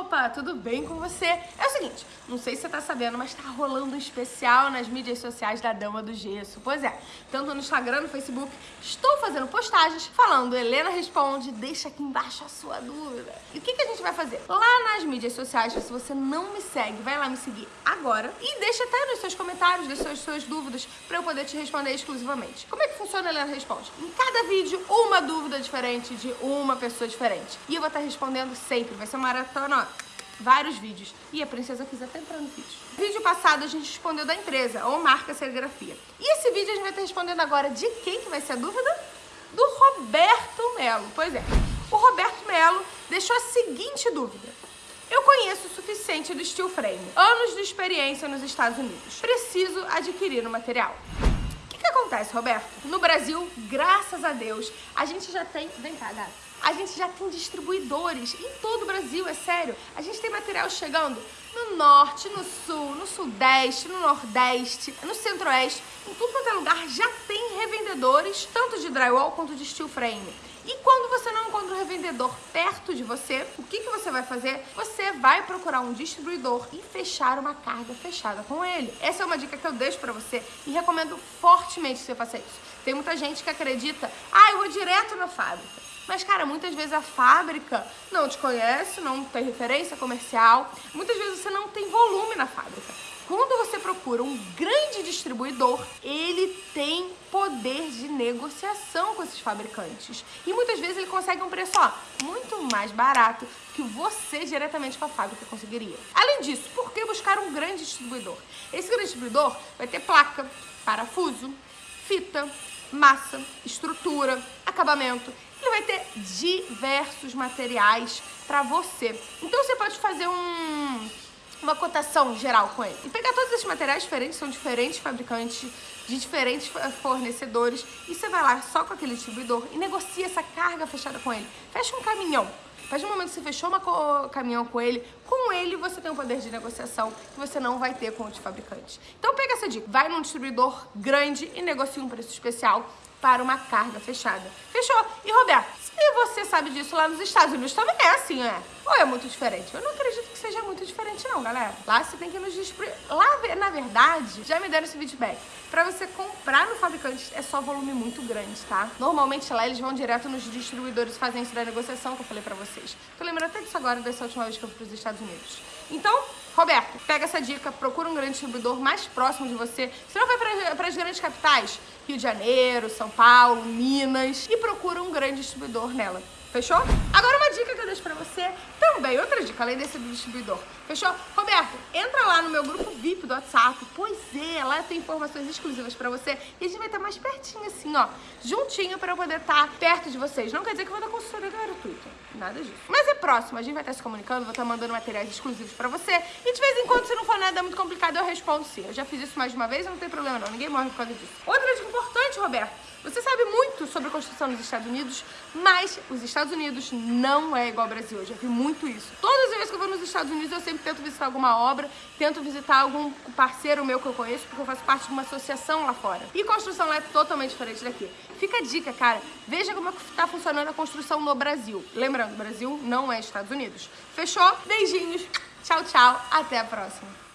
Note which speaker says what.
Speaker 1: Opa, tudo bem com você? É o seguinte, não sei se você tá sabendo, mas tá rolando um especial nas mídias sociais da Dama do Gesso. Pois é, tanto no Instagram, no Facebook, estou fazendo postagens falando Helena Responde, deixa aqui embaixo a sua dúvida. E o que, que a gente vai fazer? Lá nas mídias sociais, se você não me segue, vai lá me seguir agora e deixa até nos seus comentários, deixa as suas dúvidas pra eu poder te responder exclusivamente. Como é que funciona Helena Responde? Em cada vídeo, uma dúvida diferente de uma pessoa diferente. E eu vou estar respondendo sempre, vai ser uma maratona, vários vídeos. E a princesa quis até entrar no vídeo. No vídeo passado a gente respondeu da empresa, ou marca serigrafia. E esse vídeo a gente vai estar respondendo agora de quem que vai ser a dúvida? Do Roberto Melo. Pois é, o Roberto Melo deixou a seguinte dúvida. Eu conheço o suficiente do steel frame, anos de experiência nos Estados Unidos. Preciso adquirir o material. Acontece, Roberto? No Brasil, graças a Deus, a gente já tem... Vem cá, a gente já tem distribuidores em todo o Brasil, é sério. A gente tem material chegando no norte, no sul, no sudeste, no nordeste, no centro-oeste. Em tudo quanto é lugar já tem revendedores, tanto de drywall quanto de steel frame. E quando você não encontra um revendedor perto de você, o que, que você vai fazer? Você vai procurar um distribuidor e fechar uma carga fechada com ele. Essa é uma dica que eu deixo pra você e recomendo fortemente que você faça isso. Tem muita gente que acredita, ah, eu vou direto na fábrica. Mas, cara, muitas vezes a fábrica não te conhece, não tem referência comercial, muitas vezes você não tem volume na fábrica. Quando você procura um grande distribuidor, ele tem poder de negociação com esses fabricantes. E muitas vezes ele consegue um preço ó, muito mais barato que você diretamente com a fábrica conseguiria. Além disso, por que buscar um grande distribuidor? Esse grande distribuidor vai ter placa, parafuso, fita, massa, estrutura, acabamento ele vai ter diversos materiais para você. Então você pode fazer um, uma cotação geral com ele. E pegar todos esses materiais diferentes, são diferentes fabricantes, de diferentes fornecedores, e você vai lá só com aquele distribuidor e negocia essa carga fechada com ele. Fecha um caminhão. Partir do momento que você fechou um caminhão com ele, com ele você tem um poder de negociação que você não vai ter com outros fabricantes. Então pega essa dica, vai num distribuidor grande e negocia um preço especial para uma carga fechada. Fechou? E Roberto, se você sabe disso lá nos Estados Unidos também é assim, é? Ou é muito diferente? Eu não acredito que seja muito diferente não, galera. Lá você tem que nos distribuir. Lá, na verdade, já me deram esse feedback. Pra você comprar no fabricante é só volume muito grande, tá? Normalmente lá eles vão direto nos distribuidores fazem isso da negociação que eu falei pra vocês. Tô lembrando até disso agora, dessa última vez que eu fui pros Estados Unidos. Então, Roberto, pega essa dica, procura um grande distribuidor mais próximo de você. Se não vai para as grandes capitais, Rio de Janeiro, São Paulo, Minas, e procura um grande distribuidor nela. Fechou? Agora uma dica que eu deixo pra você também, outra dica, além desse do distribuidor. Fechou? Roberto, entra lá no meu grupo VIP do WhatsApp. Pois é, lá tem informações exclusivas pra você. E a gente vai estar mais pertinho assim, ó. Juntinho pra eu poder estar perto de vocês. Não quer dizer que eu vou dar consultoria gratuita. Nada disso. Mas é próximo, a gente vai estar se comunicando, vou estar mandando materiais exclusivos pra você. E de vez em quando, se não for nada muito complicado, eu respondo sim. Eu já fiz isso mais de uma vez, não tem problema não. Ninguém morre por causa disso. Outra dica importante, Roberto. Você sabe muito sobre construção nos Estados Unidos, mas os Estados Unidos não é igual ao Brasil. Eu já vi muito isso. Todas as vezes que eu vou nos Estados Unidos, eu sempre tento visitar alguma obra, tento visitar algum parceiro meu que eu conheço, porque eu faço parte de uma associação lá fora. E construção lá é totalmente diferente daqui. Fica a dica, cara. Veja como está funcionando a construção no Brasil. Lembrando, Brasil não é Estados Unidos. Fechou? Beijinhos. Tchau, tchau. Até a próxima.